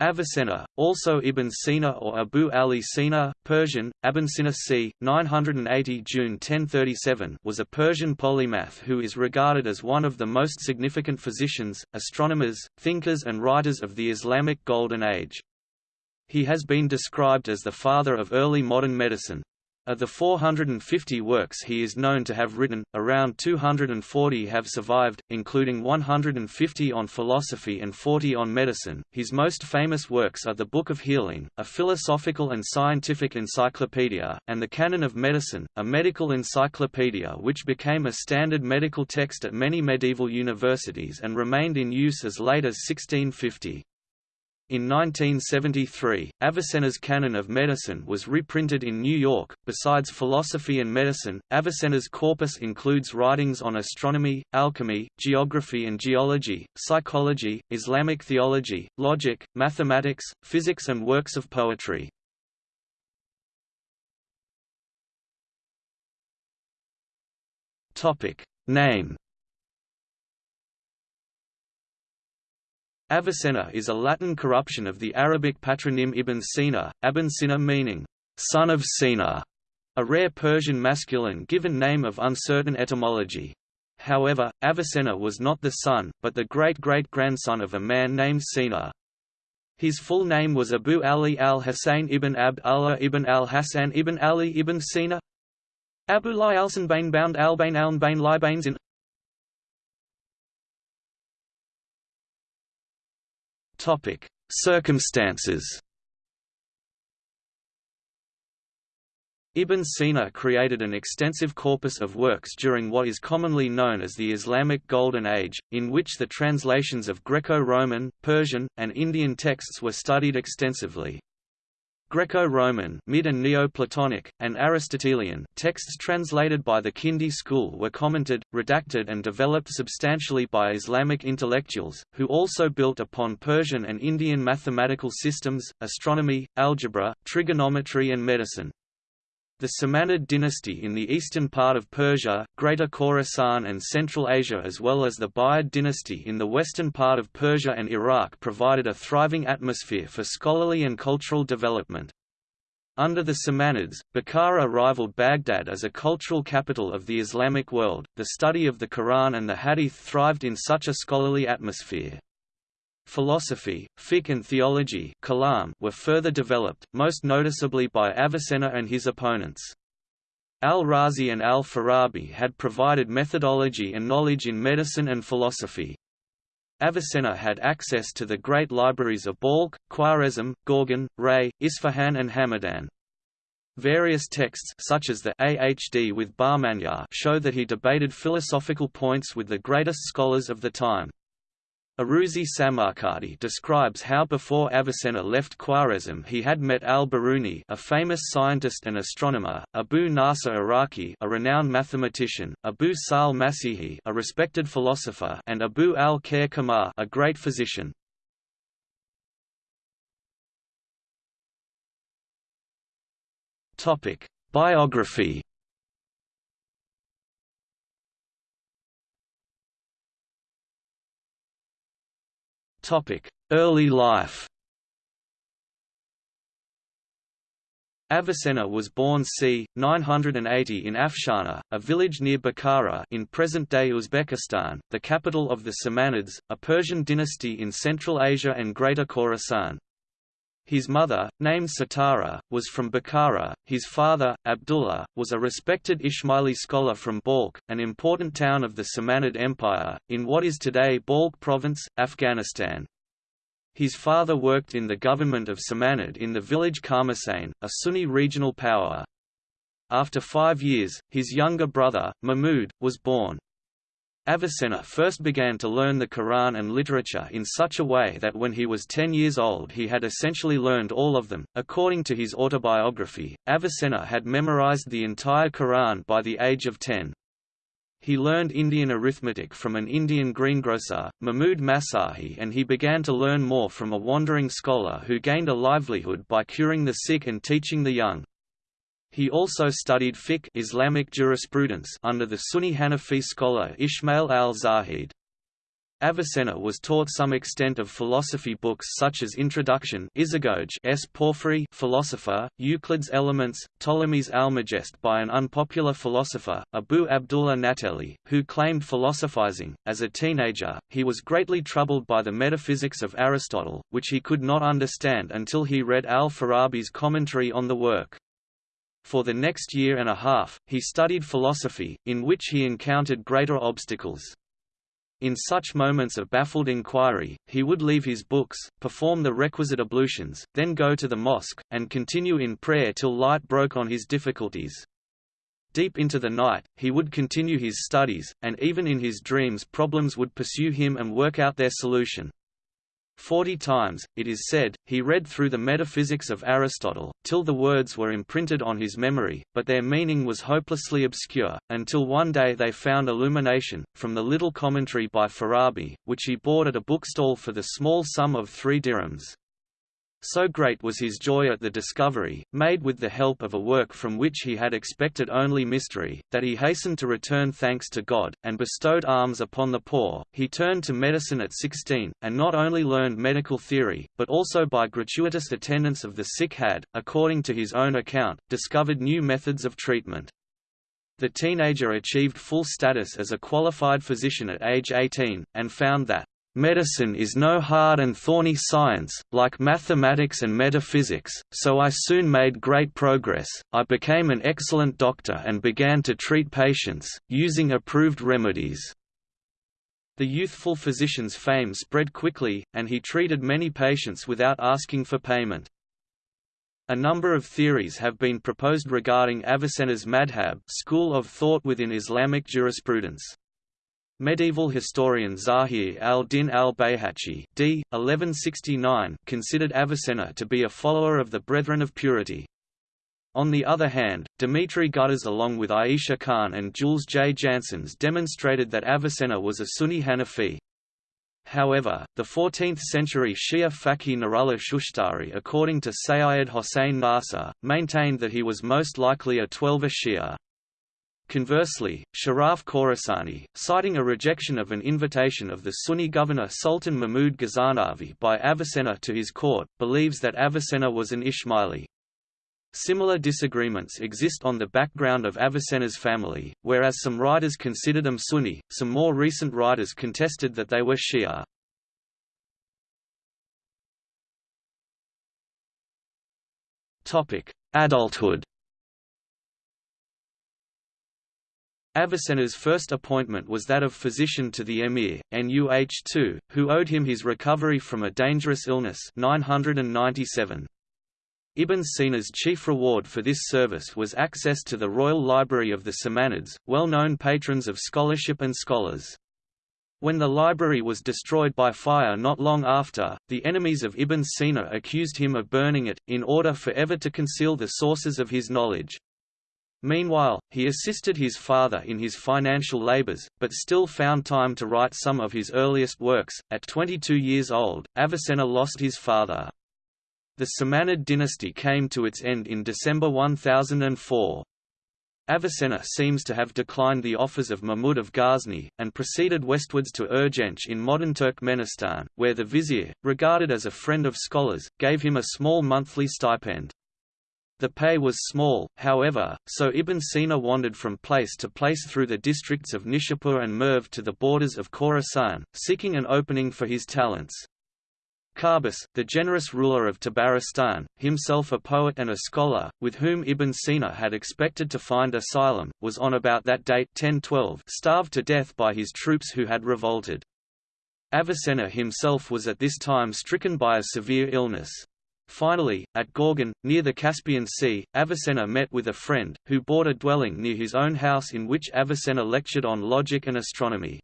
Avicenna, also Ibn Sina or Abu Ali Sina, Persian, Abinsina c. 980 June 1037 was a Persian polymath who is regarded as one of the most significant physicians, astronomers, thinkers and writers of the Islamic Golden Age. He has been described as the father of early modern medicine, of the 450 works he is known to have written, around 240 have survived, including 150 on philosophy and 40 on medicine. His most famous works are the Book of Healing, a philosophical and scientific encyclopedia, and the Canon of Medicine, a medical encyclopedia which became a standard medical text at many medieval universities and remained in use as late as 1650. In 1973, Avicenna's Canon of Medicine was reprinted in New York. Besides philosophy and medicine, Avicenna's corpus includes writings on astronomy, alchemy, geography and geology, psychology, Islamic theology, logic, mathematics, physics, and works of poetry. Topic: Name Avicenna is a Latin corruption of the Arabic patronym Ibn Sina, Abin Sina meaning, son of Sina, a rare Persian masculine given name of uncertain etymology. However, Avicenna was not the son, but the great-great-grandson of a man named Sina. His full name was Abu Ali al-Hussein ibn Abd Allah ibn al-Hassan ibn Ali ibn Sina Abu Li al-Sanbain bound al-Bain al-Bain Libains in Topic: Circumstances. Ibn Sina created an extensive corpus of works during what is commonly known as the Islamic Golden Age, in which the translations of Greco-Roman, Persian, and Indian texts were studied extensively. Greco-Roman mid and Neoplatonic, and Aristotelian texts translated by the Kindi school were commented, redacted and developed substantially by Islamic intellectuals, who also built upon Persian and Indian mathematical systems, astronomy, algebra, trigonometry and medicine. The Samanid dynasty in the eastern part of Persia, Greater Khorasan and Central Asia as well as the Buyid dynasty in the western part of Persia and Iraq provided a thriving atmosphere for scholarly and cultural development. Under the Samanids, Bukhara rivaled Baghdad as a cultural capital of the Islamic world. The study of the Quran and the Hadith thrived in such a scholarly atmosphere. Philosophy, fiqh and theology kalam were further developed, most noticeably by Avicenna and his opponents. Al-Razi and al-Farabi had provided methodology and knowledge in medicine and philosophy. Avicenna had access to the great libraries of Balkh, Khwarezm, Gorgan, Ray, Isfahan and Hamadan. Various texts such as the Ahd with Bahmanyar show that he debated philosophical points with the greatest scholars of the time. Aruzi Samarkandi describes how before Avicenna left Khwarezm he had met al-Biruni a famous scientist and astronomer, Abu Nasr Iraqi a renowned mathematician, Abu Sahl Masihi a respected philosopher and Abu al-Khair Khammar a great physician. Biography Early life Avicenna was born c. 980 in Afshana, a village near Bukhara in present-day Uzbekistan, the capital of the Samanids, a Persian dynasty in Central Asia and Greater Khorasan. His mother, named Satara, was from Bukhara. His father, Abdullah, was a respected Ismaili scholar from Balkh, an important town of the Samanid Empire, in what is today Balkh Province, Afghanistan. His father worked in the government of Samanid in the village Karmasane, a Sunni regional power. After five years, his younger brother, Mahmud, was born. Avicenna first began to learn the Quran and literature in such a way that when he was 10 years old he had essentially learned all of them. According to his autobiography, Avicenna had memorized the entire Quran by the age of 10. He learned Indian arithmetic from an Indian greengrocer, Mahmud Masahi and he began to learn more from a wandering scholar who gained a livelihood by curing the sick and teaching the young. He also studied fiqh Islamic jurisprudence under the Sunni Hanafi scholar Ismail al-Zahid. Avicenna was taught some extent of philosophy books such as Introduction Isagoge S. Porphyry philosopher, Euclid's Elements, Ptolemy's Almagest by an unpopular philosopher, Abu Abdullah Nahteli, who claimed philosophizing. As a teenager, he was greatly troubled by the metaphysics of Aristotle, which he could not understand until he read al-Farabi's commentary on the work. For the next year and a half, he studied philosophy, in which he encountered greater obstacles. In such moments of baffled inquiry, he would leave his books, perform the requisite ablutions, then go to the mosque, and continue in prayer till light broke on his difficulties. Deep into the night, he would continue his studies, and even in his dreams problems would pursue him and work out their solution. Forty times, it is said, he read through the Metaphysics of Aristotle, till the words were imprinted on his memory, but their meaning was hopelessly obscure, until one day they found illumination, from the little commentary by Farabi, which he bought at a bookstall for the small sum of three dirhams. So great was his joy at the discovery, made with the help of a work from which he had expected only mystery, that he hastened to return thanks to God, and bestowed alms upon the poor. He turned to medicine at 16, and not only learned medical theory, but also by gratuitous attendance of the sick had, according to his own account, discovered new methods of treatment. The teenager achieved full status as a qualified physician at age 18, and found that Medicine is no hard and thorny science, like mathematics and metaphysics, so I soon made great progress. I became an excellent doctor and began to treat patients, using approved remedies. The youthful physician's fame spread quickly, and he treated many patients without asking for payment. A number of theories have been proposed regarding Avicenna's madhab school of thought within Islamic jurisprudence. Medieval historian Zahir al-Din. 1169 considered Avicenna to be a follower of the Brethren of Purity. On the other hand, Dimitri Gutas along with Aisha Khan and Jules J. Janssens demonstrated that Avicenna was a Sunni Hanafi. However, the 14th-century Shia Faqih Nurullah Shushtari according to Sayyid Hossein Nasr, maintained that he was most likely a Twelver Shia. Conversely, Sharaf Khorasani, citing a rejection of an invitation of the Sunni governor Sultan Mahmud Ghaznavi by Avicenna to his court, believes that Avicenna was an Ismaili. Similar disagreements exist on the background of Avicenna's family, whereas some writers consider them Sunni, some more recent writers contested that they were Shia. Adulthood Avicenna's first appointment was that of physician to the emir, Nuh II, who owed him his recovery from a dangerous illness 997. Ibn Sina's chief reward for this service was access to the royal library of the Samanids, well-known patrons of scholarship and scholars. When the library was destroyed by fire not long after, the enemies of Ibn Sina accused him of burning it, in order forever to conceal the sources of his knowledge. Meanwhile, he assisted his father in his financial labors, but still found time to write some of his earliest works. At 22 years old, Avicenna lost his father. The Samanid dynasty came to its end in December 1004. Avicenna seems to have declined the offers of Mahmud of Ghazni, and proceeded westwards to Urgench in modern Turkmenistan, where the vizier, regarded as a friend of scholars, gave him a small monthly stipend. The pay was small, however, so Ibn Sina wandered from place to place through the districts of Nishapur and Merv to the borders of Khorasan, seeking an opening for his talents. Qaboos, the generous ruler of Tabaristan, himself a poet and a scholar, with whom Ibn Sina had expected to find asylum, was on about that date 1012 starved to death by his troops who had revolted. Avicenna himself was at this time stricken by a severe illness. Finally, at Gorgan, near the Caspian Sea, Avicenna met with a friend, who bought a dwelling near his own house in which Avicenna lectured on logic and astronomy.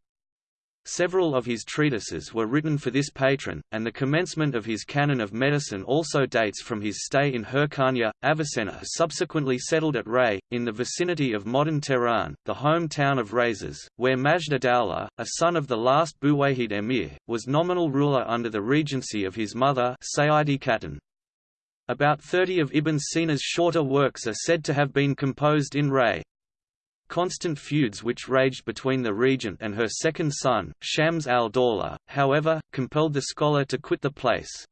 Several of his treatises were written for this patron, and the commencement of his canon of medicine also dates from his stay in Hyrcania. Avicenna subsequently settled at Ray, in the vicinity of modern Tehran, the home town of Rhazes, where Majd ad-Dawla, a son of the last Buwayhid emir, was nominal ruler under the regency of his mother Sayyidi Khatun. About 30 of Ibn Sina's shorter works are said to have been composed in Ray. constant feuds which raged between the regent and her second son, Shams al-Dawla, however, compelled the scholar to quit the place.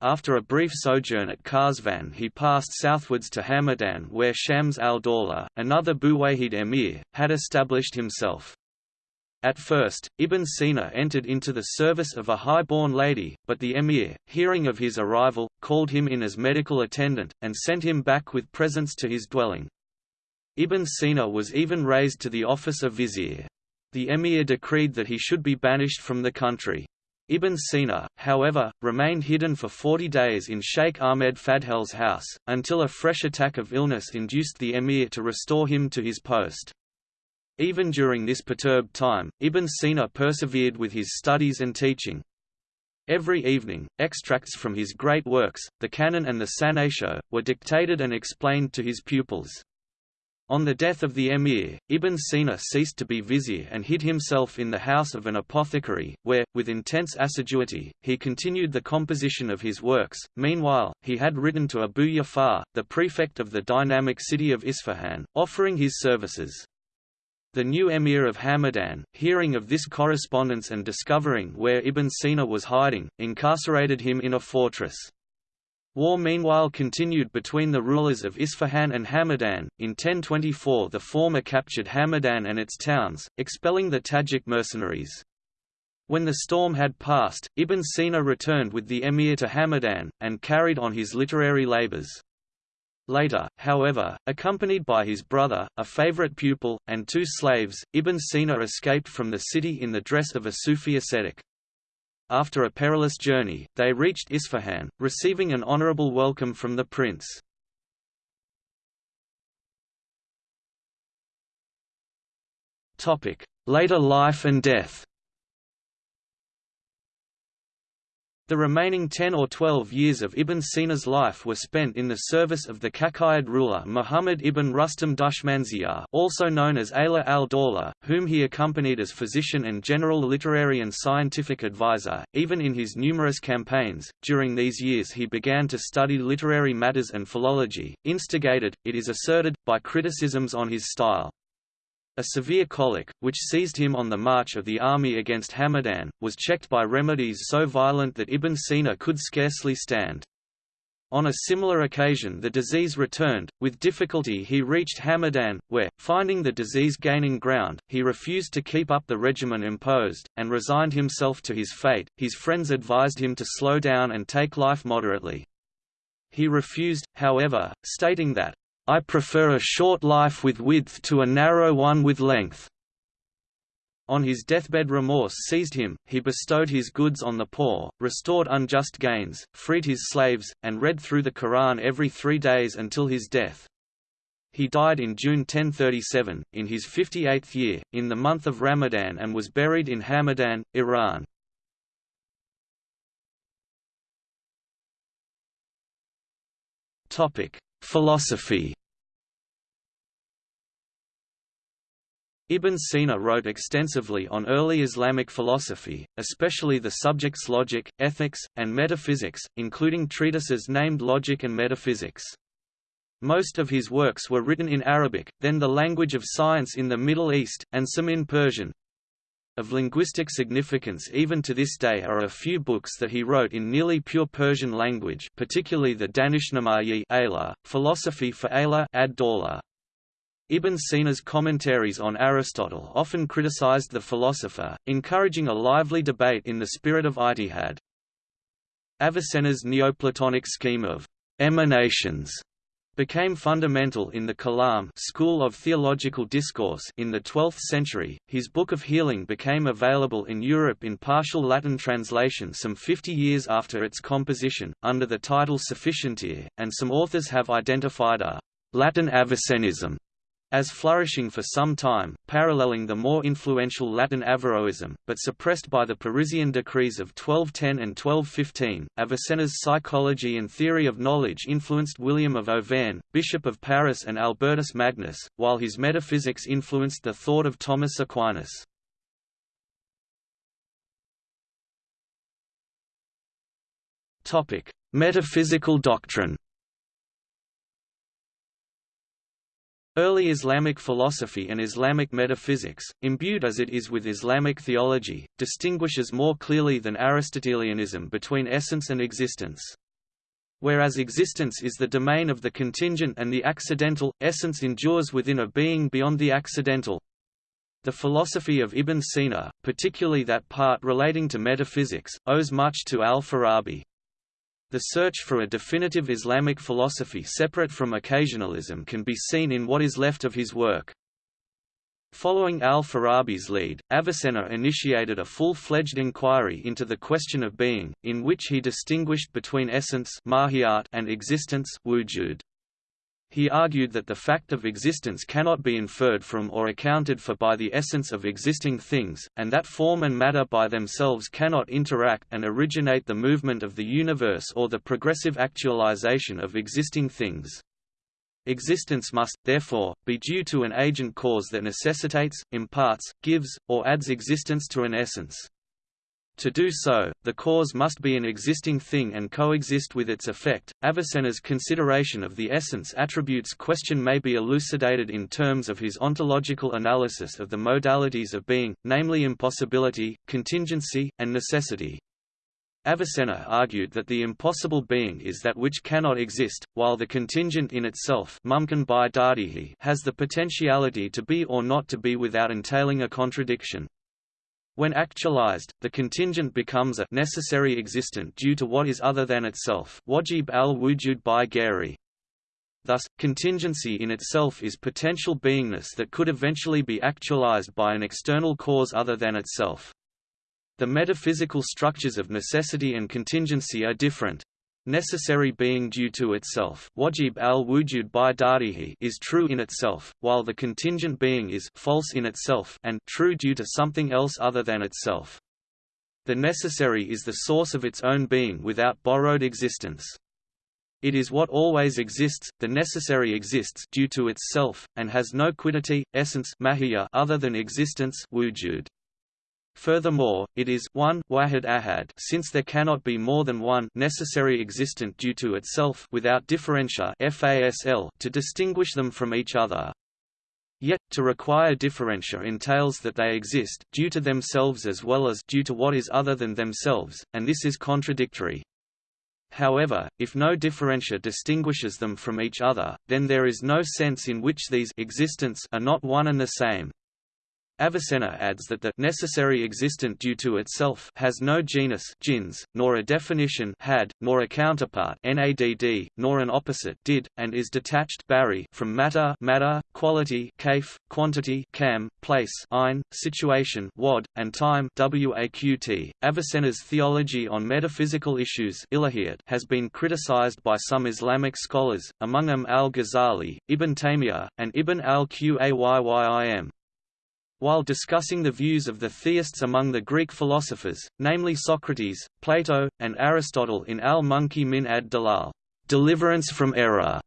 After a brief sojourn at Karsvan he passed southwards to Hamadan where Shams al-Dawla, another Buwayhid emir, had established himself. At first, Ibn Sina entered into the service of a high-born lady, but the emir, hearing of his arrival, called him in as medical attendant, and sent him back with presents to his dwelling. Ibn Sina was even raised to the office of vizier. The emir decreed that he should be banished from the country. Ibn Sina, however, remained hidden for 40 days in Sheikh Ahmed Fadhel's house, until a fresh attack of illness induced the emir to restore him to his post. Even during this perturbed time, Ibn Sina persevered with his studies and teaching. Every evening, extracts from his great works, the Canon and the Sanatio, were dictated and explained to his pupils. On the death of the emir, Ibn Sina ceased to be vizier and hid himself in the house of an apothecary, where, with intense assiduity, he continued the composition of his works. Meanwhile, he had written to Abu Yafar, the prefect of the dynamic city of Isfahan, offering his services. The new emir of Hamadan, hearing of this correspondence and discovering where Ibn Sina was hiding, incarcerated him in a fortress. War meanwhile continued between the rulers of Isfahan and Hamadan. In 1024 the former captured Hamadan and its towns, expelling the Tajik mercenaries. When the storm had passed, Ibn Sina returned with the emir to Hamadan, and carried on his literary labors. Later, however, accompanied by his brother, a favorite pupil, and two slaves, Ibn Sina escaped from the city in the dress of a Sufi ascetic. After a perilous journey, they reached Isfahan, receiving an honorable welcome from the prince. Later life and death The remaining 10 or 12 years of Ibn Sina's life were spent in the service of the Kakuyid ruler Muhammad ibn Rustam Dushmanziyar also known as Ala al-Dawla, whom he accompanied as physician and general literary and scientific advisor, even in his numerous campaigns. During these years he began to study literary matters and philology, instigated, it is asserted, by criticisms on his style. A severe colic, which seized him on the march of the army against Hamadan, was checked by remedies so violent that Ibn Sina could scarcely stand. On a similar occasion the disease returned, with difficulty he reached Hamadan, where, finding the disease gaining ground, he refused to keep up the regimen imposed, and resigned himself to his fate. His friends advised him to slow down and take life moderately. He refused, however, stating that, I prefer a short life with width to a narrow one with length. On his deathbed remorse seized him, he bestowed his goods on the poor, restored unjust gains, freed his slaves, and read through the Quran every three days until his death. He died in June 1037, in his 58th year, in the month of Ramadan and was buried in Hamadan, Iran. Philosophy Ibn Sina wrote extensively on early Islamic philosophy, especially the subjects logic, ethics, and metaphysics, including treatises named Logic and Metaphysics. Most of his works were written in Arabic, then the language of science in the Middle East, and some in Persian. Of linguistic significance even to this day are a few books that he wrote in nearly pure Persian language particularly the Danishnamayi Philosophy for Ayla ad -Dawla. Ibn Sina's commentaries on Aristotle often criticized the philosopher, encouraging a lively debate in the spirit of ijtihad. Avicenna's Neoplatonic scheme of emanations became fundamental in the Kalam school of theological discourse in the 12th century. His Book of Healing became available in Europe in partial Latin translation some 50 years after its composition, under the title Sufficientia, and some authors have identified a Latin Avicennism as flourishing for some time, paralleling the more influential Latin Averroism, but suppressed by the Parisian decrees of 1210 and 1215. Avicenna's psychology and theory of knowledge influenced William of Auvergne, Bishop of Paris and Albertus Magnus, while his metaphysics influenced the thought of Thomas Aquinas. Topic: Metaphysical doctrine Early Islamic philosophy and Islamic metaphysics, imbued as it is with Islamic theology, distinguishes more clearly than Aristotelianism between essence and existence. Whereas existence is the domain of the contingent and the accidental, essence endures within a being beyond the accidental. The philosophy of Ibn Sina, particularly that part relating to metaphysics, owes much to al-Farabi. The search for a definitive Islamic philosophy separate from occasionalism can be seen in what is left of his work. Following al-Farabi's lead, Avicenna initiated a full-fledged inquiry into the question of being, in which he distinguished between essence and existence wujud. He argued that the fact of existence cannot be inferred from or accounted for by the essence of existing things, and that form and matter by themselves cannot interact and originate the movement of the universe or the progressive actualization of existing things. Existence must, therefore, be due to an agent cause that necessitates, imparts, gives, or adds existence to an essence. To do so, the cause must be an existing thing and coexist with its effect. Avicenna's consideration of the essence attributes question may be elucidated in terms of his ontological analysis of the modalities of being, namely impossibility, contingency, and necessity. Avicenna argued that the impossible being is that which cannot exist, while the contingent in itself has the potentiality to be or not to be without entailing a contradiction. When actualized, the contingent becomes a necessary existent due to what is other than itself wajib al-wujud by Gary. Thus, contingency in itself is potential beingness that could eventually be actualized by an external cause other than itself. The metaphysical structures of necessity and contingency are different, necessary being due to itself wajib al-wujud by darihi is true in itself, while the contingent being is false in itself and true due to something else other than itself. The necessary is the source of its own being without borrowed existence. It is what always exists, the necessary exists due to itself, and has no quiddity, essence other than existence wujud. Furthermore, it is one wahid ahad since there cannot be more than one necessary existent due to itself without differentia fasl to distinguish them from each other. Yet, to require differentia entails that they exist due to themselves as well as due to what is other than themselves, and this is contradictory. However, if no differentia distinguishes them from each other, then there is no sense in which these existents are not one and the same. Avicenna adds that the necessary existent due to itself has no genus jins, nor a definition had, nor a counterpart nadd, nor an opposite did, and is detached bari from matter, matter quality kaif, quantity kam, place ein, situation wad, and time waqt. Avicenna's theology on metaphysical issues has been criticized by some Islamic scholars, among them al-Ghazali, Ibn Taymiyyah, and Ibn al-Qayyim. While discussing the views of the theists among the Greek philosophers, namely Socrates, Plato, and Aristotle in al-Munqidh min ad-Dalal, deliverance from error,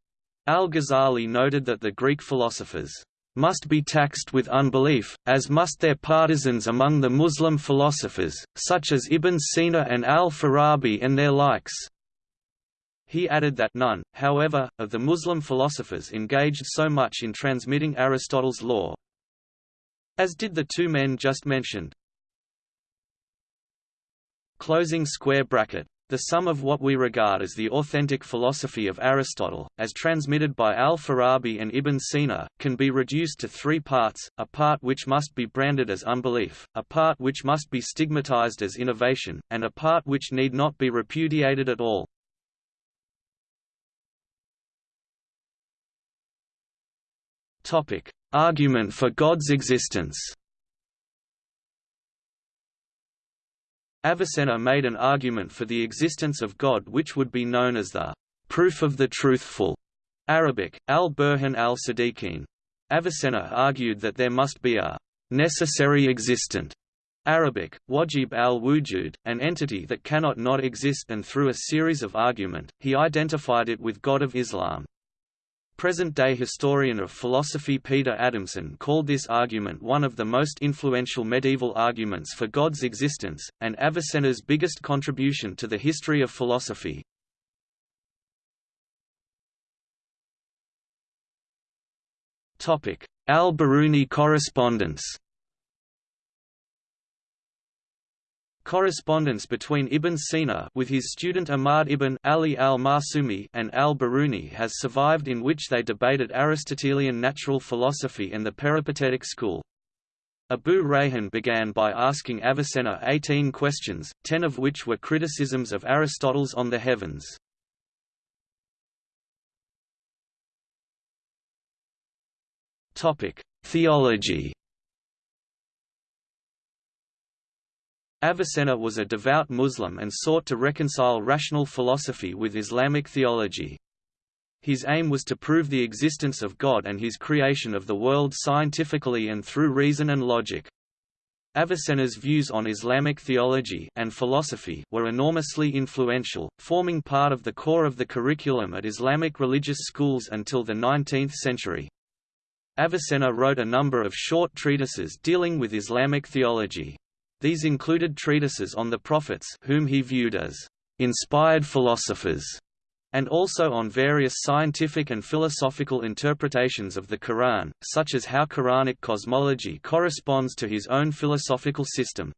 al-Ghazali noted that the Greek philosophers must be taxed with unbelief, as must their partisans among the Muslim philosophers, such as Ibn Sina and al-Farabi and their likes. He added that none, however, of the Muslim philosophers engaged so much in transmitting Aristotle's law, as did the two men just mentioned. Closing square bracket. The sum of what we regard as the authentic philosophy of Aristotle, as transmitted by al-Farabi and Ibn Sina, can be reduced to three parts, a part which must be branded as unbelief, a part which must be stigmatized as innovation, and a part which need not be repudiated at all. Topic: Argument for God's existence. Avicenna made an argument for the existence of God which would be known as the proof of the truthful. Arabic, al-Burhan al-Sadiqin. Avicenna argued that there must be a necessary existent Arabic, wajib al-wujud, an entity that cannot not exist and through a series of argument, he identified it with God of Islam. Present-day historian of philosophy Peter Adamson called this argument one of the most influential medieval arguments for God's existence, and Avicenna's biggest contribution to the history of philosophy. Al-Biruni correspondence Correspondence between Ibn Sina with his student Ahmad ibn Ali al-Marsumi and al-Biruni has survived in which they debated Aristotelian natural philosophy and the peripatetic school. Abu Rayhan began by asking Avicenna 18 questions, 10 of which were criticisms of Aristotle's on the heavens. Theology Avicenna was a devout Muslim and sought to reconcile rational philosophy with Islamic theology. His aim was to prove the existence of God and his creation of the world scientifically and through reason and logic. Avicenna's views on Islamic theology and philosophy were enormously influential, forming part of the core of the curriculum at Islamic religious schools until the 19th century. Avicenna wrote a number of short treatises dealing with Islamic theology. These included treatises on the prophets whom he viewed as inspired philosophers, and also on various scientific and philosophical interpretations of the Quran, such as how Quranic cosmology corresponds to his own philosophical system.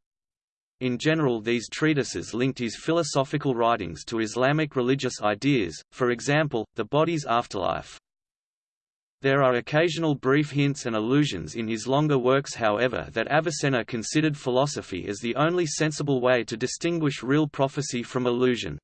In general these treatises linked his philosophical writings to Islamic religious ideas, for example, the body's afterlife. There are occasional brief hints and allusions in his longer works however that Avicenna considered philosophy as the only sensible way to distinguish real prophecy from illusion.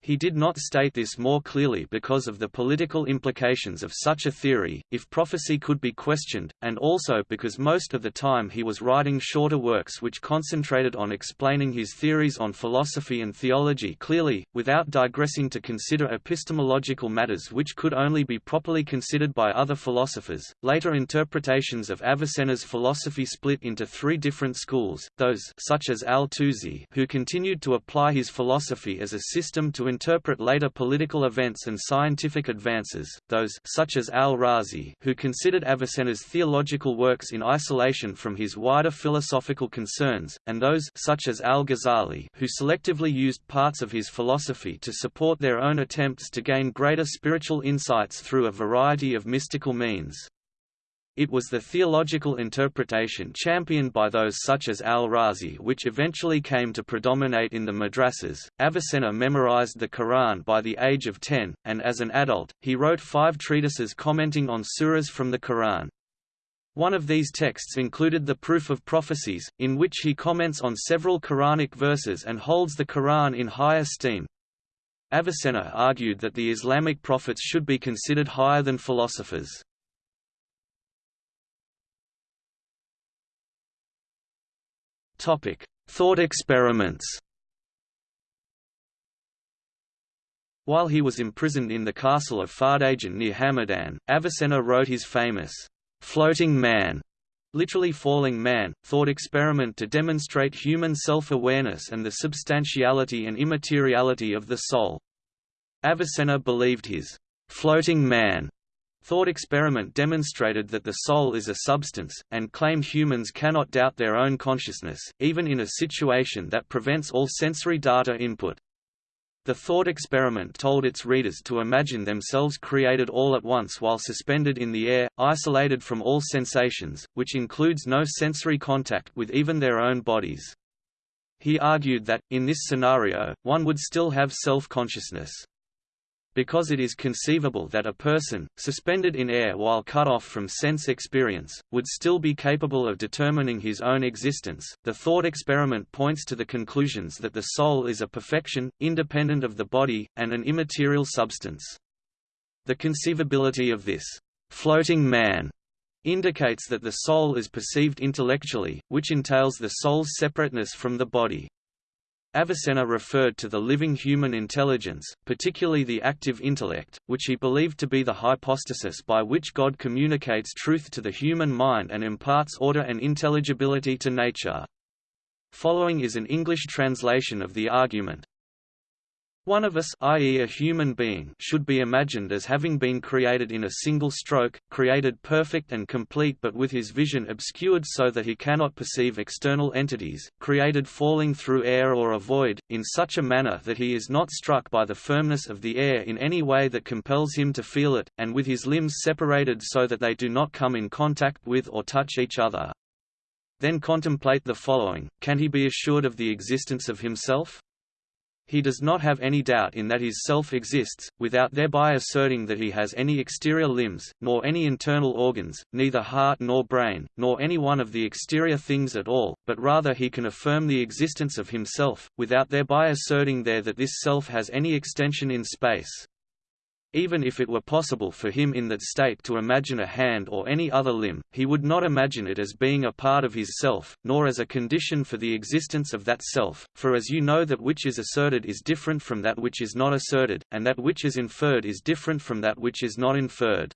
He did not state this more clearly because of the political implications of such a theory, if prophecy could be questioned, and also because most of the time he was writing shorter works which concentrated on explaining his theories on philosophy and theology clearly, without digressing to consider epistemological matters which could only be properly considered by other philosophers. Later interpretations of Avicenna's philosophy split into three different schools, those such as al-Tusi who continued to apply his philosophy as a system to interpret later political events and scientific advances, those such as al-Razi who considered Avicenna's theological works in isolation from his wider philosophical concerns, and those such as al-Ghazali who selectively used parts of his philosophy to support their own attempts to gain greater spiritual insights through a variety of mystical means. It was the theological interpretation championed by those such as al-Razi which eventually came to predominate in the madrasas. Avicenna memorized the Quran by the age of 10, and as an adult, he wrote five treatises commenting on surahs from the Quran. One of these texts included the Proof of Prophecies, in which he comments on several Quranic verses and holds the Quran in high esteem. Avicenna argued that the Islamic prophets should be considered higher than philosophers. Topic: Thought experiments. While he was imprisoned in the castle of Fardajan near Hamadan, Avicenna wrote his famous floating man, literally falling man, thought experiment to demonstrate human self-awareness and the substantiality and immateriality of the soul. Avicenna believed his floating man Thought experiment demonstrated that the soul is a substance, and claimed humans cannot doubt their own consciousness, even in a situation that prevents all sensory data input. The thought experiment told its readers to imagine themselves created all at once while suspended in the air, isolated from all sensations, which includes no sensory contact with even their own bodies. He argued that, in this scenario, one would still have self-consciousness because it is conceivable that a person, suspended in air while cut off from sense experience, would still be capable of determining his own existence. The thought experiment points to the conclusions that the soul is a perfection, independent of the body, and an immaterial substance. The conceivability of this floating man indicates that the soul is perceived intellectually, which entails the soul's separateness from the body. Avicenna referred to the living human intelligence, particularly the active intellect, which he believed to be the hypostasis by which God communicates truth to the human mind and imparts order and intelligibility to nature. Following is an English translation of the argument. One of us i.e. a human being should be imagined as having been created in a single stroke, created perfect and complete but with his vision obscured so that he cannot perceive external entities, created falling through air or a void, in such a manner that he is not struck by the firmness of the air in any way that compels him to feel it, and with his limbs separated so that they do not come in contact with or touch each other. Then contemplate the following, can he be assured of the existence of himself? He does not have any doubt in that his self exists, without thereby asserting that he has any exterior limbs, nor any internal organs, neither heart nor brain, nor any one of the exterior things at all, but rather he can affirm the existence of himself, without thereby asserting there that this self has any extension in space. Even if it were possible for him in that state to imagine a hand or any other limb, he would not imagine it as being a part of his self, nor as a condition for the existence of that self, for as you know that which is asserted is different from that which is not asserted, and that which is inferred is different from that which is not inferred.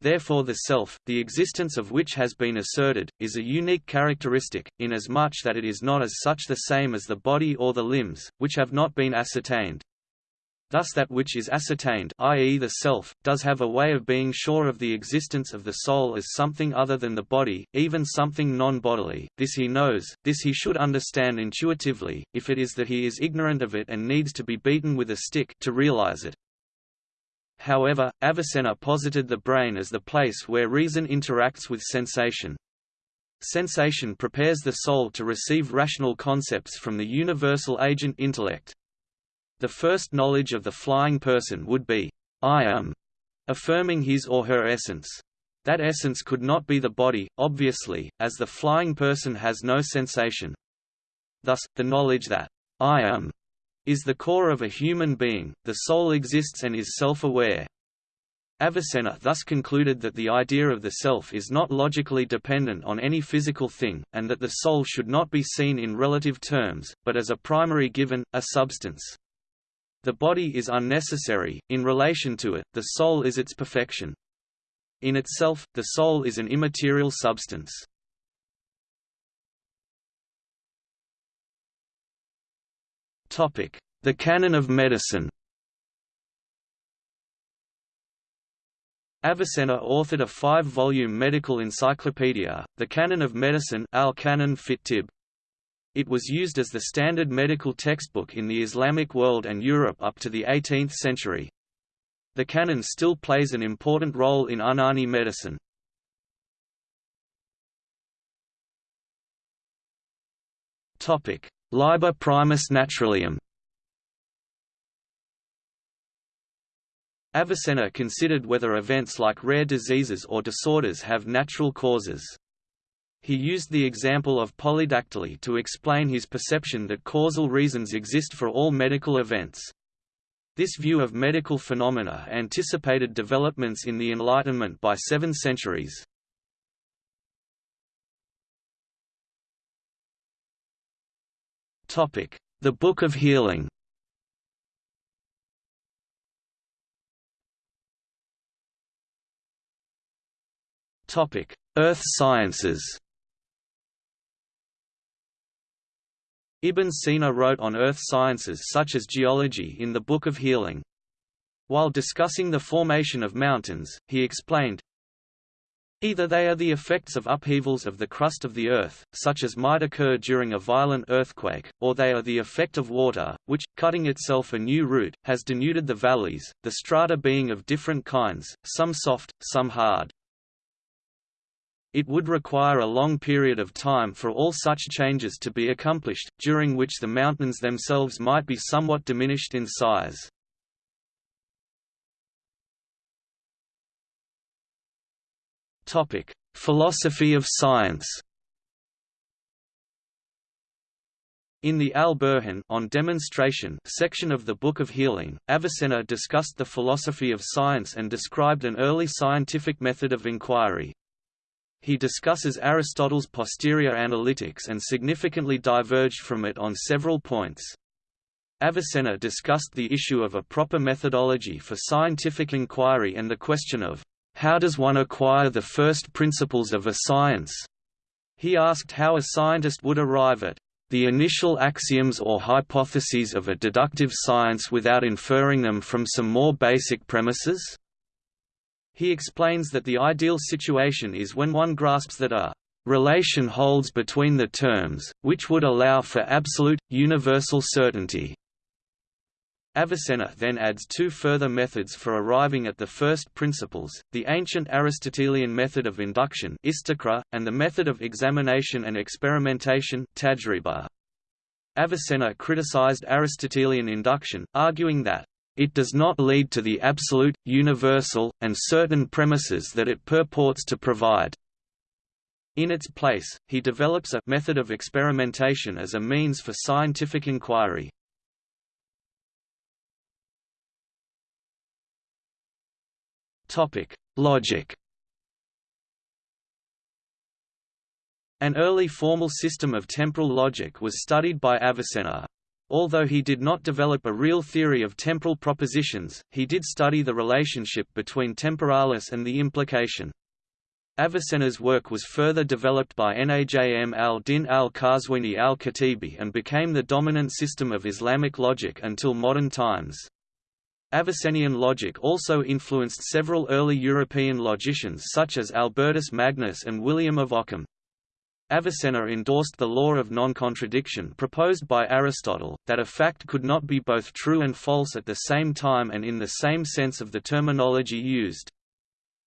Therefore the self, the existence of which has been asserted, is a unique characteristic, inasmuch that it is not as such the same as the body or the limbs, which have not been ascertained. Thus that which is ascertained i.e. the self, does have a way of being sure of the existence of the soul as something other than the body, even something non-bodily, this he knows, this he should understand intuitively, if it is that he is ignorant of it and needs to be beaten with a stick to realize it. However, Avicenna posited the brain as the place where reason interacts with sensation. Sensation prepares the soul to receive rational concepts from the universal agent intellect. The first knowledge of the flying person would be, I am, affirming his or her essence. That essence could not be the body, obviously, as the flying person has no sensation. Thus, the knowledge that I am is the core of a human being, the soul exists and is self-aware. Avicenna thus concluded that the idea of the self is not logically dependent on any physical thing, and that the soul should not be seen in relative terms, but as a primary given, a substance. The body is unnecessary, in relation to it, the soul is its perfection. In itself, the soul is an immaterial substance. The canon of medicine Avicenna authored a five-volume medical encyclopedia, The Canon of Medicine al-Canon fit Tibb. It was used as the standard medical textbook in the Islamic world and Europe up to the 18th century. The canon still plays an important role in Unani medicine. Topic: Liber primus naturalium Avicenna considered whether events like rare diseases or disorders have natural causes. He used the example of polydactyly to explain his perception that causal reasons exist for all medical events. This view of medical phenomena anticipated developments in the Enlightenment by seven centuries. The Book of Healing Earth sciences Ibn Sina wrote on earth sciences such as geology in the Book of Healing. While discussing the formation of mountains, he explained, Either they are the effects of upheavals of the crust of the earth, such as might occur during a violent earthquake, or they are the effect of water, which, cutting itself a new route, has denuded the valleys, the strata being of different kinds, some soft, some hard. It would require a long period of time for all such changes to be accomplished, during which the mountains themselves might be somewhat diminished in size. Philosophy of science. In the Al-Burhan on demonstration section of the Book of Healing, Avicenna discussed the philosophy of science and described an early scientific method of inquiry. He discusses Aristotle's posterior analytics and significantly diverged from it on several points. Avicenna discussed the issue of a proper methodology for scientific inquiry and the question of, how does one acquire the first principles of a science? He asked how a scientist would arrive at the initial axioms or hypotheses of a deductive science without inferring them from some more basic premises? He explains that the ideal situation is when one grasps that a relation holds between the terms, which would allow for absolute, universal certainty. Avicenna then adds two further methods for arriving at the first principles, the ancient Aristotelian method of induction and the method of examination and experimentation. Avicenna criticized Aristotelian induction, arguing that it does not lead to the absolute, universal, and certain premises that it purports to provide. In its place, he develops a method of experimentation as a means for scientific inquiry. Topic: Logic. An early formal system of temporal logic was studied by Avicenna. Although he did not develop a real theory of temporal propositions, he did study the relationship between temporalis and the implication. Avicenna's work was further developed by Najm al-Din al-Qazwini al-Khatibī and became the dominant system of Islamic logic until modern times. Avicennian logic also influenced several early European logicians such as Albertus Magnus and William of Ockham. Avicenna endorsed the law of non-contradiction proposed by Aristotle, that a fact could not be both true and false at the same time and in the same sense of the terminology used.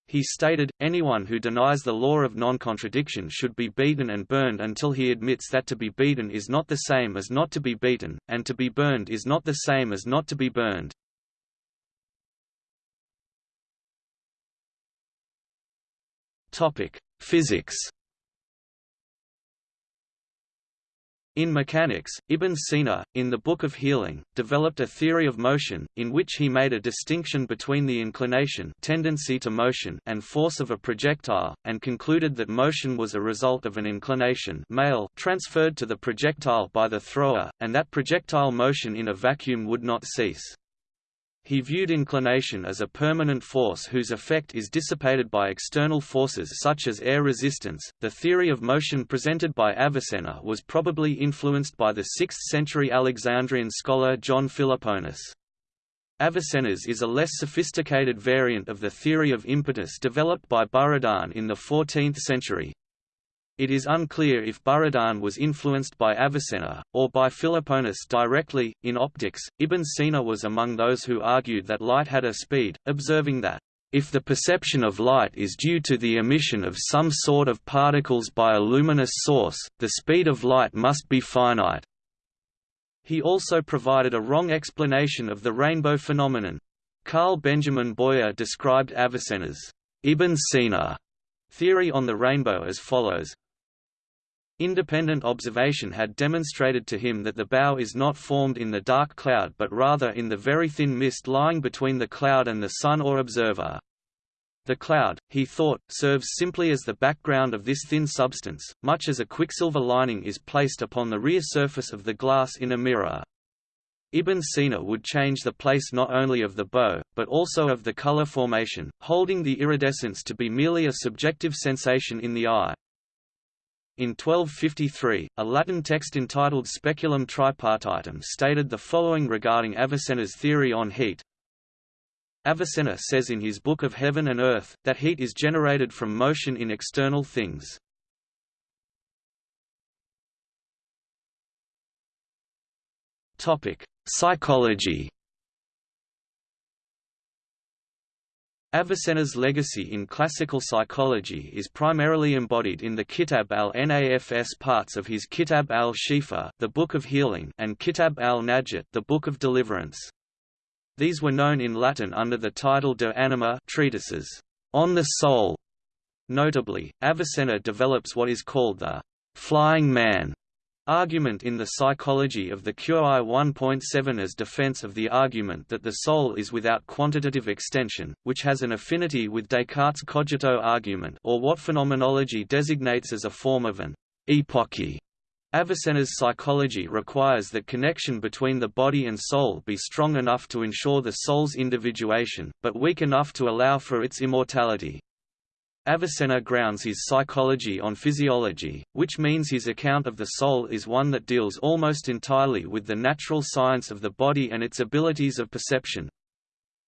He stated, anyone who denies the law of non-contradiction should be beaten and burned until he admits that to be beaten is not the same as not to be beaten, and to be burned is not the same as not to be burned. Physics In mechanics, Ibn Sina, in the Book of Healing, developed a theory of motion, in which he made a distinction between the inclination tendency to motion and force of a projectile, and concluded that motion was a result of an inclination mayl transferred to the projectile by the thrower, and that projectile motion in a vacuum would not cease. He viewed inclination as a permanent force whose effect is dissipated by external forces such as air resistance. The theory of motion presented by Avicenna was probably influenced by the 6th century Alexandrian scholar John Philoponus. Avicenna's is a less sophisticated variant of the theory of impetus developed by Buridan in the 14th century. It is unclear if Buridan was influenced by Avicenna, or by Philoponus directly. In optics, Ibn Sina was among those who argued that light had a speed, observing that, if the perception of light is due to the emission of some sort of particles by a luminous source, the speed of light must be finite. He also provided a wrong explanation of the rainbow phenomenon. Carl Benjamin Boyer described Avicenna's Ibn Sina theory on the rainbow as follows Independent observation had demonstrated to him that the bow is not formed in the dark cloud but rather in the very thin mist lying between the cloud and the sun or observer. The cloud, he thought, serves simply as the background of this thin substance, much as a quicksilver lining is placed upon the rear surface of the glass in a mirror. Ibn Sina would change the place not only of the bow, but also of the color formation, holding the iridescence to be merely a subjective sensation in the eye. In 1253, a Latin text entitled Speculum Tripartitum stated the following regarding Avicenna's theory on heat. Avicenna says in his Book of Heaven and Earth, that heat is generated from motion in external things. Psychology Avicenna's legacy in classical psychology is primarily embodied in the Kitab al-Nafs parts of his Kitab al-Shifa the Book of Healing and Kitab al-Najat the Book of Deliverance. These were known in Latin under the title De Anima treatises, on the soul. Notably, Avicenna develops what is called the flying man Argument in the Psychology of the QI 1.7 as defense of the argument that the soul is without quantitative extension, which has an affinity with Descartes' cogito argument or what phenomenology designates as a form of an epoche. Avicenna's psychology requires that connection between the body and soul be strong enough to ensure the soul's individuation, but weak enough to allow for its immortality. Avicenna grounds his psychology on physiology, which means his account of the soul is one that deals almost entirely with the natural science of the body and its abilities of perception.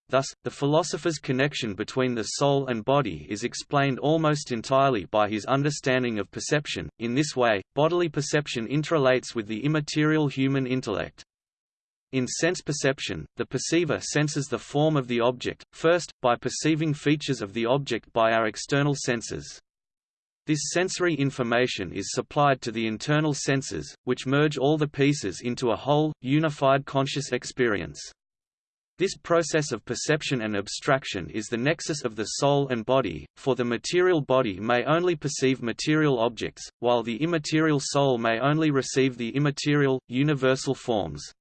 Thus, the philosopher's connection between the soul and body is explained almost entirely by his understanding of perception. In this way, bodily perception interrelates with the immaterial human intellect. In sense perception, the perceiver senses the form of the object, first, by perceiving features of the object by our external senses. This sensory information is supplied to the internal senses, which merge all the pieces into a whole, unified conscious experience. This process of perception and abstraction is the nexus of the soul and body, for the material body may only perceive material objects, while the immaterial soul may only receive the immaterial, universal forms.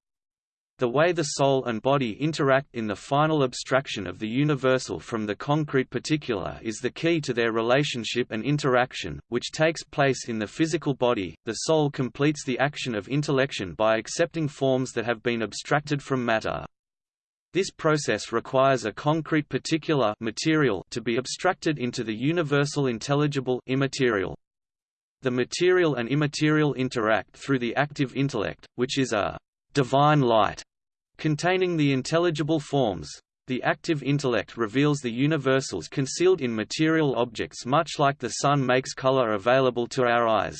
The way the soul and body interact in the final abstraction of the universal from the concrete particular is the key to their relationship and interaction, which takes place in the physical body. The soul completes the action of intellection by accepting forms that have been abstracted from matter. This process requires a concrete particular material to be abstracted into the universal intelligible immaterial. The material and immaterial interact through the active intellect, which is a divine light containing the intelligible forms. The active intellect reveals the universals concealed in material objects much like the sun makes color available to our eyes.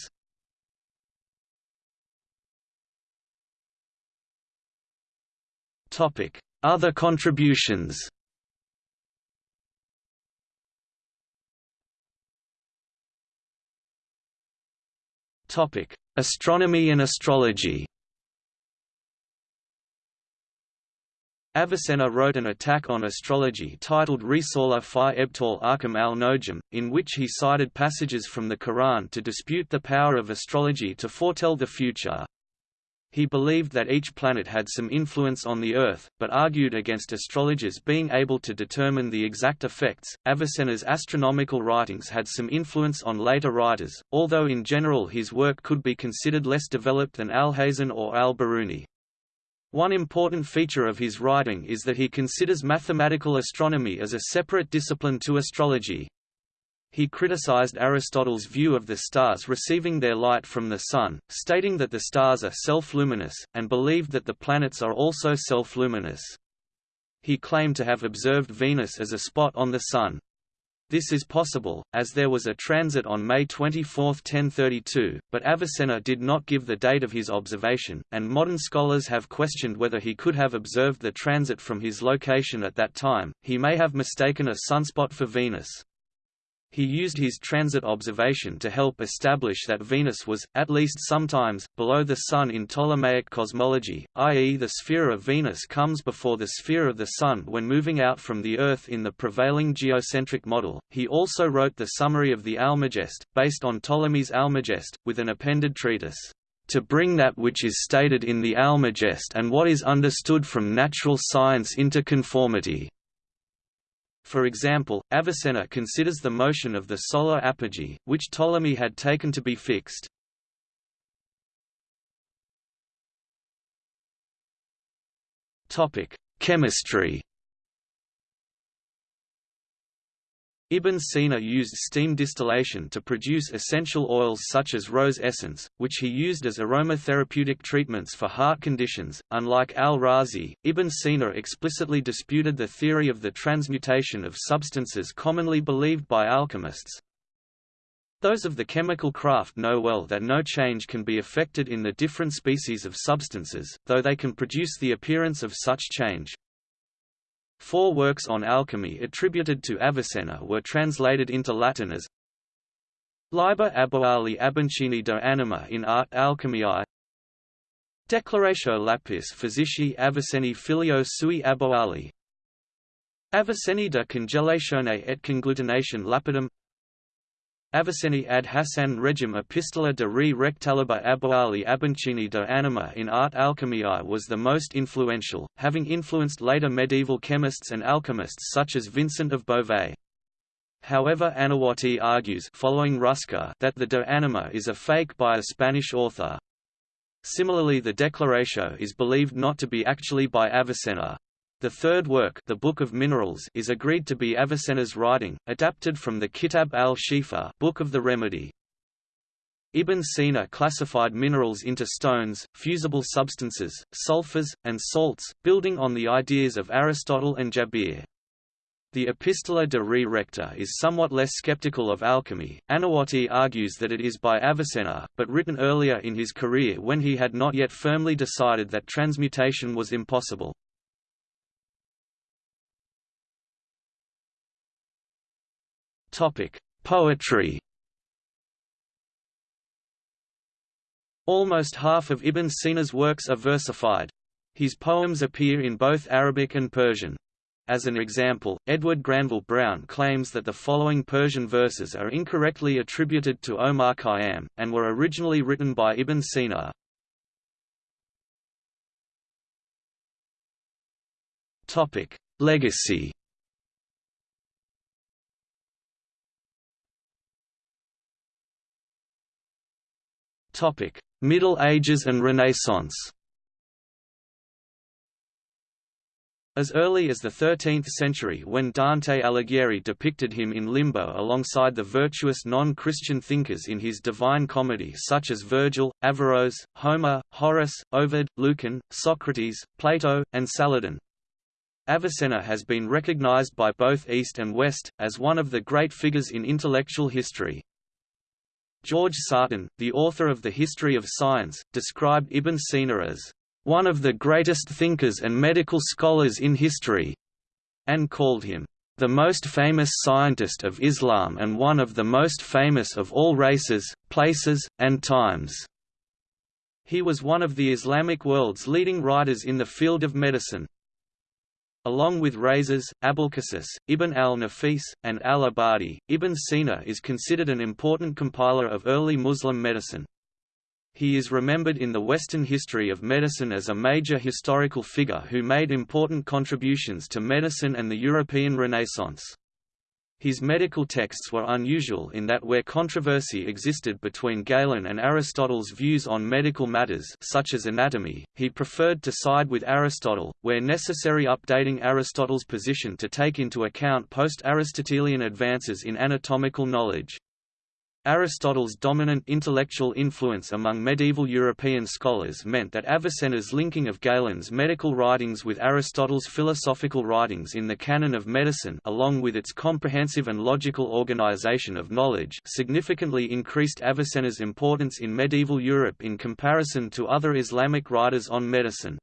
Other contributions Astronomy and astrology Avicenna wrote an attack on astrology titled Risala fi Ebtal Ahkam al Nojum, in which he cited passages from the Quran to dispute the power of astrology to foretell the future. He believed that each planet had some influence on the Earth, but argued against astrologers being able to determine the exact effects. Avicenna's astronomical writings had some influence on later writers, although in general his work could be considered less developed than Alhazen or al-Biruni. One important feature of his writing is that he considers mathematical astronomy as a separate discipline to astrology. He criticized Aristotle's view of the stars receiving their light from the Sun, stating that the stars are self-luminous, and believed that the planets are also self-luminous. He claimed to have observed Venus as a spot on the Sun. This is possible, as there was a transit on May 24, 1032, but Avicenna did not give the date of his observation, and modern scholars have questioned whether he could have observed the transit from his location at that time, he may have mistaken a sunspot for Venus. He used his transit observation to help establish that Venus was, at least sometimes, below the Sun in Ptolemaic cosmology, i.e. the sphere of Venus comes before the sphere of the Sun when moving out from the Earth in the prevailing geocentric model. He also wrote the summary of the Almagest, based on Ptolemy's Almagest, with an appended treatise to bring that which is stated in the Almagest and what is understood from natural science into conformity. For example, Avicenna considers the motion of the solar apogee, which Ptolemy had taken to be fixed. Chemistry Ibn Sina used steam distillation to produce essential oils such as rose essence, which he used as aromatherapeutic treatments for heart conditions. Unlike al-Razi, Ibn Sina explicitly disputed the theory of the transmutation of substances commonly believed by alchemists. Those of the chemical craft know well that no change can be effected in the different species of substances, though they can produce the appearance of such change. Four works on alchemy attributed to Avicenna were translated into Latin as Liber Aboali Abancini de Anima in Art Alchemiae Declaratio Lapis Physici Avicenni Filio Sui Aboali Avicenni de Congelatione et Conglutination Lapidum Avicenni ad Hassan regim Epistola de re rectaliba Aboali Abancini de Anima in Art Alchemiae was the most influential, having influenced later medieval chemists and alchemists such as Vincent of Beauvais. However Anawati argues following Ruska that the De Anima is a fake by a Spanish author. Similarly the Declaratio is believed not to be actually by Avicenna. The third work the Book of Minerals is agreed to be Avicenna's writing, adapted from the Kitab al-Shifa Book of the Remedy. Ibn Sina classified minerals into stones, fusible substances, sulfurs, and salts, building on the ideas of Aristotle and Jabir. The Epistola de re Recta is somewhat less skeptical of alchemy. Anawati argues that it is by Avicenna, but written earlier in his career when he had not yet firmly decided that transmutation was impossible. Topic: Poetry. Almost half of Ibn Sina's works are versified. His poems appear in both Arabic and Persian. As an example, Edward Granville Browne claims that the following Persian verses are incorrectly attributed to Omar Khayyam, and were originally written by Ibn Sina. Legacy Middle Ages and Renaissance As early as the 13th century when Dante Alighieri depicted him in limbo alongside the virtuous non-Christian thinkers in his Divine Comedy such as Virgil, Averroes, Homer, Horace, Ovid, Lucan, Socrates, Plato, and Saladin. Avicenna has been recognized by both East and West, as one of the great figures in intellectual history. George Sarton, the author of The History of Science, described Ibn Sina as one of the greatest thinkers and medical scholars in history, and called him the most famous scientist of Islam and one of the most famous of all races, places, and times. He was one of the Islamic world's leading writers in the field of medicine. Along with Rhazes, Abulcasis, Ibn al-Nafis, and al-Ibadi, Ibn Sina is considered an important compiler of early Muslim medicine. He is remembered in the Western history of medicine as a major historical figure who made important contributions to medicine and the European Renaissance. His medical texts were unusual in that where controversy existed between Galen and Aristotle's views on medical matters such as anatomy, he preferred to side with Aristotle, where necessary updating Aristotle's position to take into account post-Aristotelian advances in anatomical knowledge. Aristotle's dominant intellectual influence among medieval European scholars meant that Avicenna's linking of Galen's medical writings with Aristotle's philosophical writings in the canon of medicine along with its comprehensive and logical organization of knowledge significantly increased Avicenna's importance in medieval Europe in comparison to other Islamic writers on medicine.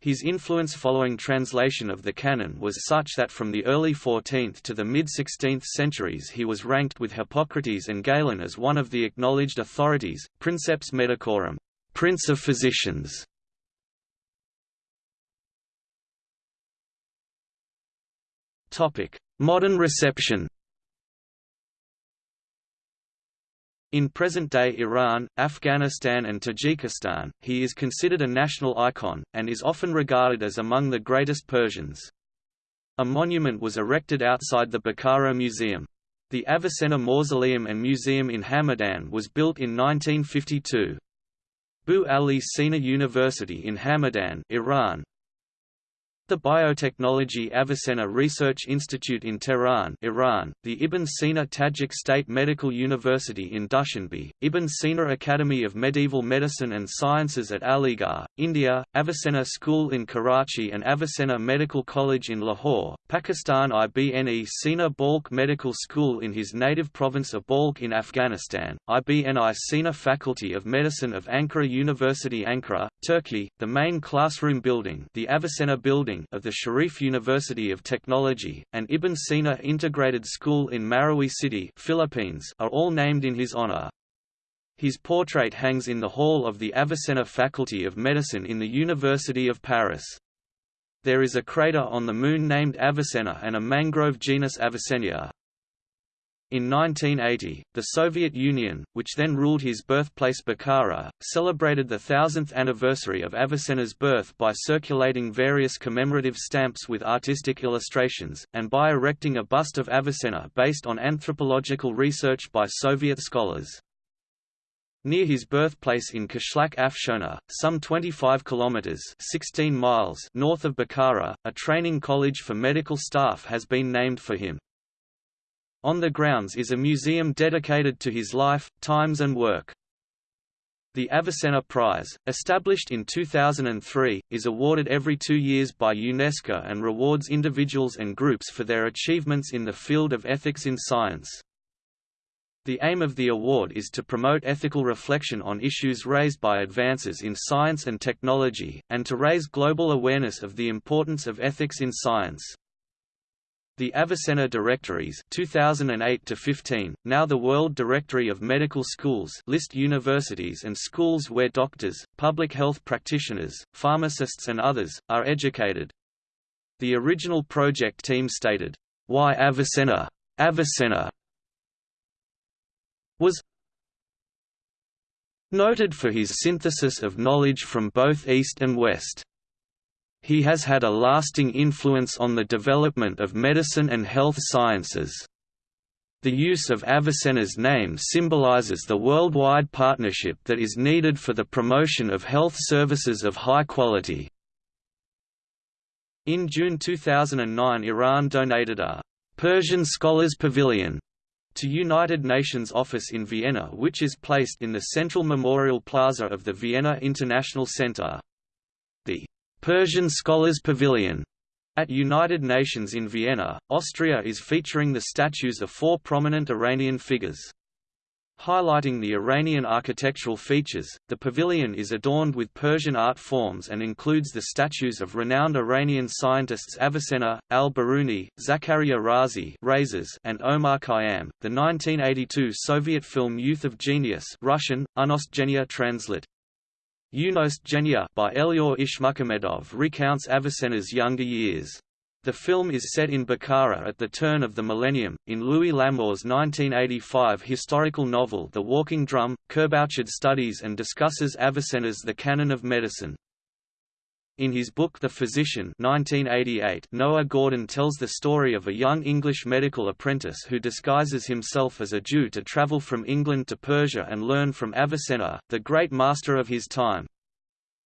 His influence following translation of the canon was such that from the early 14th to the mid-16th centuries he was ranked with Hippocrates and Galen as one of the acknowledged authorities, princeps medicorum, prince of physicians. Modern reception In present-day Iran, Afghanistan and Tajikistan, he is considered a national icon, and is often regarded as among the greatest Persians. A monument was erected outside the Bukhara Museum. The Avicenna Mausoleum and Museum in Hamadan was built in 1952. Bu Ali Sina University in Hamadan, Iran, the Biotechnology Avicenna Research Institute in Tehran Iran, the Ibn Sina Tajik State Medical University in Dushanbe, Ibn Sina Academy of Medieval Medicine and Sciences at Aligarh, India, Avicenna School in Karachi and Avicenna Medical College in Lahore, Pakistan Ibn Sina Balkh Medical School in his native province of Balkh in Afghanistan, Ibn Sina Faculty of Medicine of Ankara University Ankara, Turkey, the main classroom building the Avicenna Building of the Sharif University of Technology, and Ibn Sina Integrated School in Marawi City Philippines are all named in his honor. His portrait hangs in the hall of the Avicenna Faculty of Medicine in the University of Paris. There is a crater on the Moon named Avicenna and a mangrove genus Avicennia. In 1980, the Soviet Union, which then ruled his birthplace Bukhara, celebrated the thousandth anniversary of Avicenna's birth by circulating various commemorative stamps with artistic illustrations, and by erecting a bust of Avicenna based on anthropological research by Soviet scholars. Near his birthplace in Qishlaq Afshona, some 25 kilometers (16 miles) north of Bukhara, a training college for medical staff has been named for him. On the grounds is a museum dedicated to his life, times and work. The Avicenna Prize, established in 2003, is awarded every two years by UNESCO and rewards individuals and groups for their achievements in the field of ethics in science. The aim of the award is to promote ethical reflection on issues raised by advances in science and technology, and to raise global awareness of the importance of ethics in science. The Avicenna Directories 2008 15, now the World Directory of Medical Schools list universities and schools where doctors, public health practitioners, pharmacists and others, are educated. The original project team stated, "'Why Avicenna? Avicenna was noted for his synthesis of knowledge from both East and West. He has had a lasting influence on the development of medicine and health sciences. The use of Avicenna's name symbolizes the worldwide partnership that is needed for the promotion of health services of high quality. In June 2009 Iran donated a Persian Scholars Pavilion to United Nations office in Vienna which is placed in the central memorial plaza of the Vienna International Center. The Persian Scholars Pavilion at United Nations in Vienna, Austria is featuring the statues of four prominent Iranian figures. Highlighting the Iranian architectural features, the pavilion is adorned with Persian art forms and includes the statues of renowned Iranian scientists Avicenna, al-Biruni, Zakaria Razi and Omar Khayyam. The 1982 Soviet film Youth of Genius Russian, translate. Unost by Elyor Ishmukhamedov recounts Avicenna's younger years. The film is set in Bukhara at the turn of the millennium, in Louis L'Amour's 1985 historical novel The Walking Drum. Kerbouchard studies and discusses Avicenna's The Canon of Medicine. In his book The Physician 1988, Noah Gordon tells the story of a young English medical apprentice who disguises himself as a Jew to travel from England to Persia and learn from Avicenna, the great master of his time.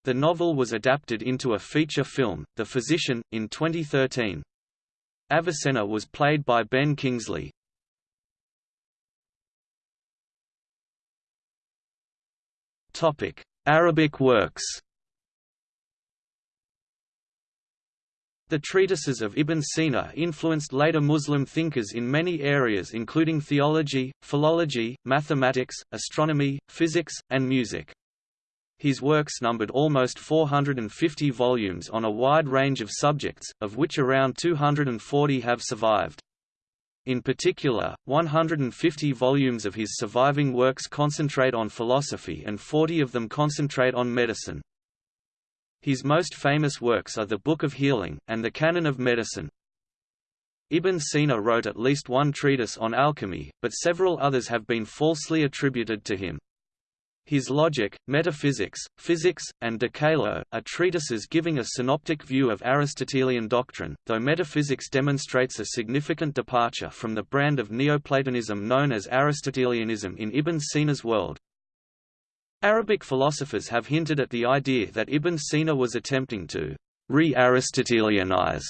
The novel was adapted into a feature film, The Physician, in 2013. Avicenna was played by Ben Kingsley. Arabic works The treatises of Ibn Sina influenced later Muslim thinkers in many areas including theology, philology, mathematics, astronomy, physics, and music. His works numbered almost 450 volumes on a wide range of subjects, of which around 240 have survived. In particular, 150 volumes of his surviving works concentrate on philosophy and 40 of them concentrate on medicine. His most famous works are the Book of Healing, and the Canon of Medicine. Ibn Sina wrote at least one treatise on alchemy, but several others have been falsely attributed to him. His Logic, Metaphysics, Physics, and De Caelo, are treatises giving a synoptic view of Aristotelian doctrine, though metaphysics demonstrates a significant departure from the brand of Neoplatonism known as Aristotelianism in Ibn Sina's world. Arabic philosophers have hinted at the idea that Ibn Sina was attempting to re-Aristotelianize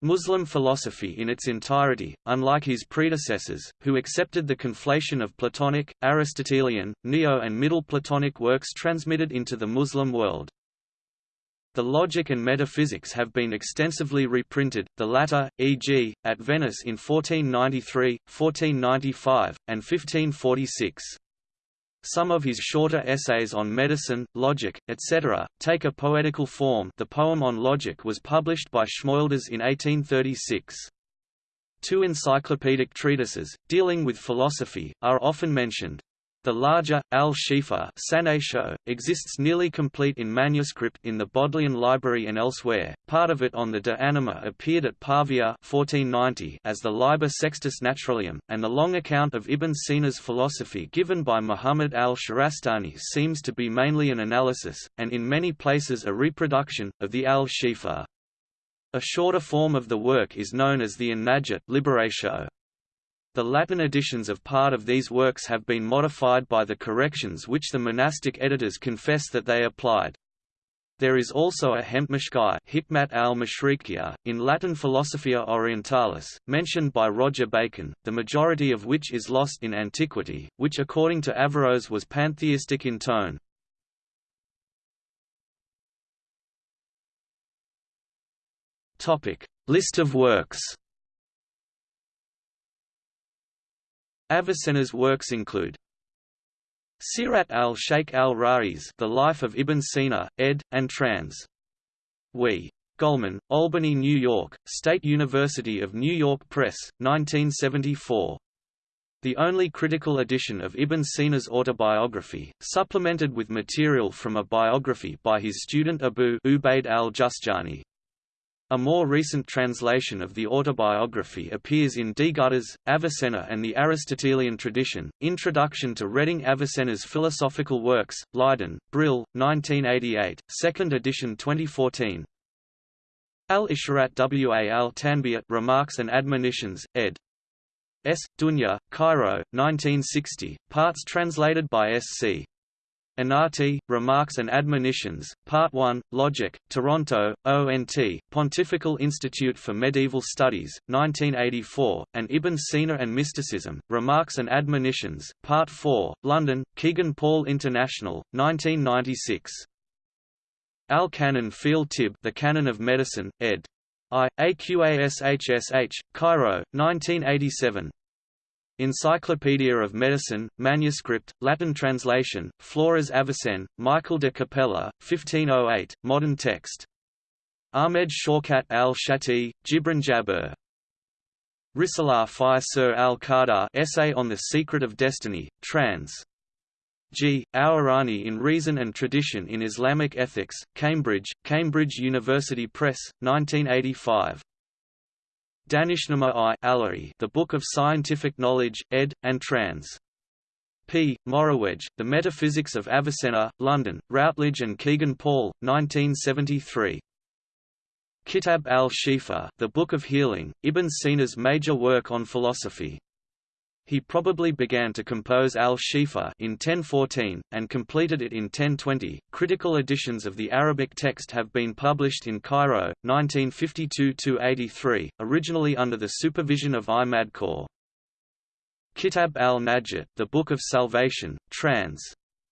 Muslim philosophy in its entirety, unlike his predecessors, who accepted the conflation of Platonic, Aristotelian, Neo and Middle Platonic works transmitted into the Muslim world. The logic and metaphysics have been extensively reprinted, the latter, e.g., at Venice in 1493, 1495, and 1546. Some of his shorter essays on medicine, logic, etc., take a poetical form the poem on logic was published by Schmölders in 1836. Two encyclopedic treatises, dealing with philosophy, are often mentioned. The larger, Al-Shifa exists nearly complete in manuscript in the Bodleian Library and elsewhere. Part of it on the De Anima appeared at Pavia 1490 as the Liber Sextus Naturalium, and the long account of Ibn Sina's philosophy given by Muhammad al-Shahrastani seems to be mainly an analysis, and in many places a reproduction, of the Al-Shifa. A shorter form of the work is known as the An-Najat. The Latin editions of part of these works have been modified by the corrections which the monastic editors confess that they applied. There is also a Hemtmashkai al in Latin Philosophia Orientalis, mentioned by Roger Bacon, the majority of which is lost in antiquity, which according to Averroes was pantheistic in tone. List of works Avicenna's works include Sirat al-Sheikh al-Rais The Life of Ibn Sina, ed. and trans. We. Gohlman, Albany, New York, State University of New York Press, 1974. The only critical edition of Ibn Sina's autobiography, supplemented with material from a biography by his student Abu Ubaid al-Jusjani. A more recent translation of the autobiography appears in D. Gutas, Avicenna and the Aristotelian Tradition, Introduction to Reading Avicenna's Philosophical Works, Leiden, Brill, 1988, 2nd edition 2014 Al-Isharat wa al-Tanbihat Remarks and Admonitions, ed. S. Dunya, Cairo, 1960, parts translated by S. C. Inati, Remarks and Admonitions, Part 1, Logic, Toronto, ONT, Pontifical Institute for Medieval Studies, 1984, and Ibn Sina and Mysticism, Remarks and Admonitions, Part 4, London, Kegan Paul International, 1996. Al-Canon Fil Tib The Canon of Medicine, ed. I. AQASHSH, Cairo, 1987. Encyclopedia of Medicine, manuscript, Latin translation, Flores Avicenne, Michael de Capella, 1508, modern text. Ahmed Shaukat al-Shati, Gibran Jabir. Risalah fi Sir al-Qadar Essay on the Secret of Destiny, trans. G. Hourani in Reason and Tradition in Islamic Ethics, Cambridge, Cambridge University Press, 1985. Danishnama I Ala'i, The Book of Scientific Knowledge, ed. and trans. P. Morewedge, The Metaphysics of Avicenna, London, Routledge and Kegan Paul, 1973. Kitab al-Shifa, The Book of Healing, Ibn Sina's major work on philosophy. He probably began to compose al-Shifa in 1014, and completed it in 1020. Critical editions of the Arabic text have been published in Cairo, 1952–83, originally under the supervision of I. Madkour. Kitab al-Najat, The Book of Salvation, trans.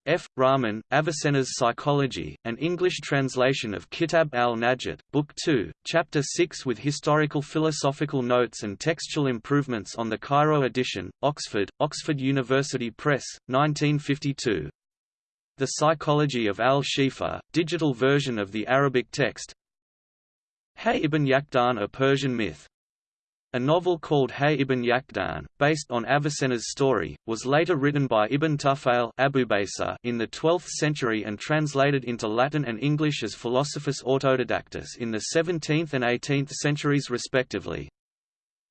F. Rahman, Avicenna's Psychology, an English translation of Kitab al-Najat, Book 2, Chapter 6 with historical philosophical notes and textual improvements on the Cairo edition, Oxford, Oxford University Press, 1952. The Psychology of al-Shifa, digital version of the Arabic text Hay ibn Yaqdan a Persian myth a novel called Hay ibn Yaqdan, based on Avicenna's story, was later written by Ibn Tufail in the 12th century and translated into Latin and English as Philosophus Autodidactus in the 17th and 18th centuries respectively.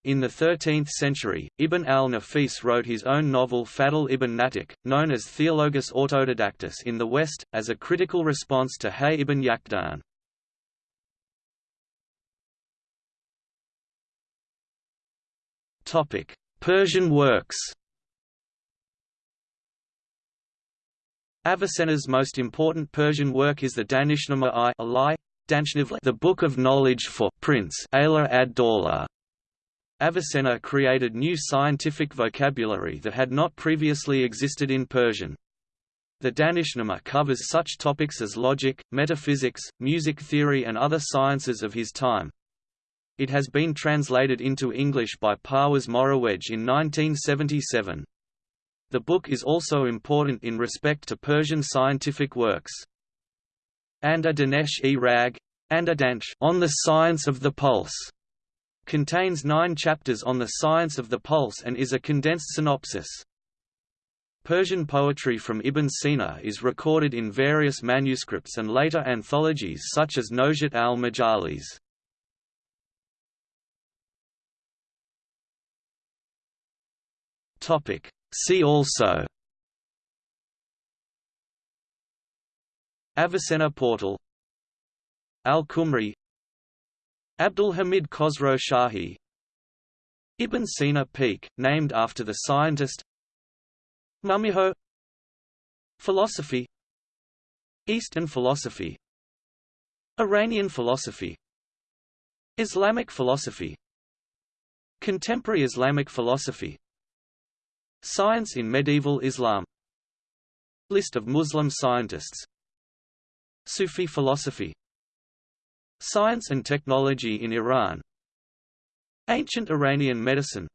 In the 13th century, Ibn al-Nafis wrote his own novel Fadl ibn Natik, known as Theologus Autodidactus in the West, as a critical response to Hay ibn Yaqdan. Topic: Persian works. Avicenna's most important Persian work is the Danishnama i Alai, the Book of Knowledge for Prince Ala ad-Dawla. Avicenna created new scientific vocabulary that had not previously existed in Persian. The Danishnama covers such topics as logic, metaphysics, music theory and other sciences of his time. It has been translated into English by Parviz Morewedge in 1977. The book is also important in respect to Persian scientific works. Anda Danesh e Rag on the science of the pulse contains nine chapters on the science of the pulse and is a condensed synopsis. Persian poetry from Ibn Sina is recorded in various manuscripts and later anthologies such as Nojat al-Majalis. Topic. See also Avicenna portal Al-Qumri Abdul Hamid Khosrow Shahi Ibn Sina Peak, named after the scientist Mummiho Philosophy Eastern philosophy Iranian philosophy Islamic philosophy Contemporary Islamic philosophy Science in medieval Islam. List of Muslim scientists. Sufi philosophy. Science and technology in Iran. Ancient Iranian medicine.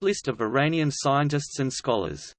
List of Iranian scientists and scholars